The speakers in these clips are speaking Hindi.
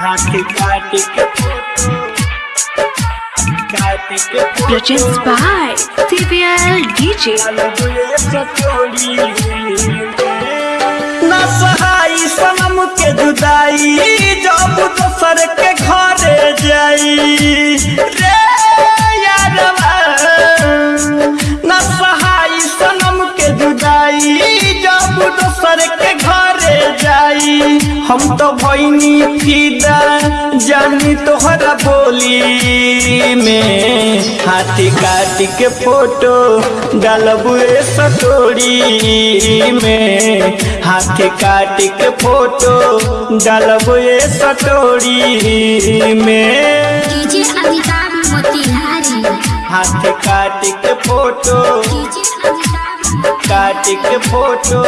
काट के Produced by CBL DJ. ना सहाई सनम के जुदाई, जब दोसर के घरे जाई रे यारवा ना सहाई सनम के जुदाई, जब दोसर हम तो भैनी फिदा जानी तोहरा बोली में। हाथी काट के फ़ोटो डालबुए सटोरी में। हाथी काट के फ़ोटो डालबुए सटोरी में। अमिताभ काट के फ़ोटो काट के फ़ोटो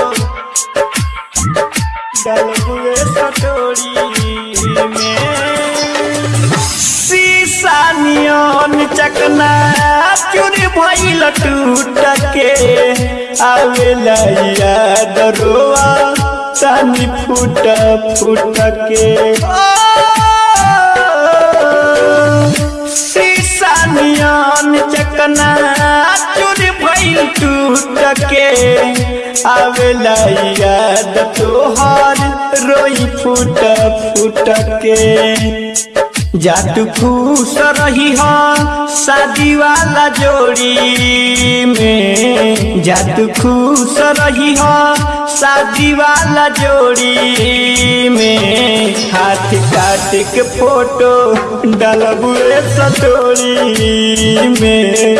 डालबुए भइल टूट के आवेला याद फूट फूट के शीशा नियन चकना, चूरी भइल टूट के आवेला याद रोई फूट फूट के जातु खुश रही हो शादी वाला जोड़ी में। जातु खुश रही हो शादी वाला जोड़ी में। हाथ काट के फ़ोटो डलबुए सटोरी में।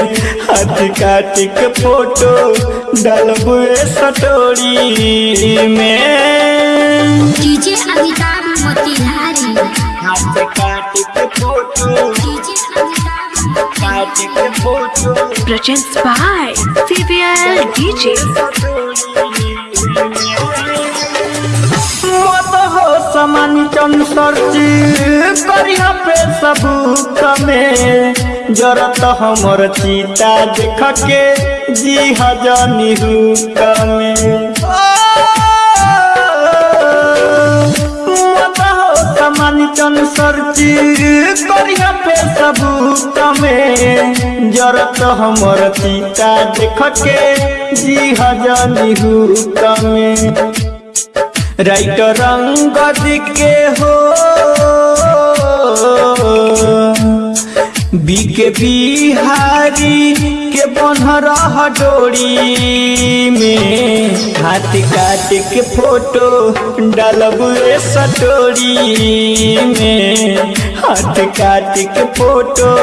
हाथ काट के फ़ोटो डलबुए सटोरी में। DJ Amitabh Produced by CBL DJ. मत हो समान चन करिया पे सबूत में जरत हमर चीता देख के जी हजनी हुक में मत हो समान चन करिया पे सबूत में जरत हमर पिता देख के जी हजनी में राइट रंग दिखे हो बीके बिहारी के बन रह डोरी में हाथ काट के फ़ोटो डालब सटोरी में। हाथ काट के फ़ोटो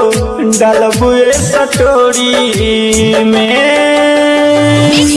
डालब सटोरी में।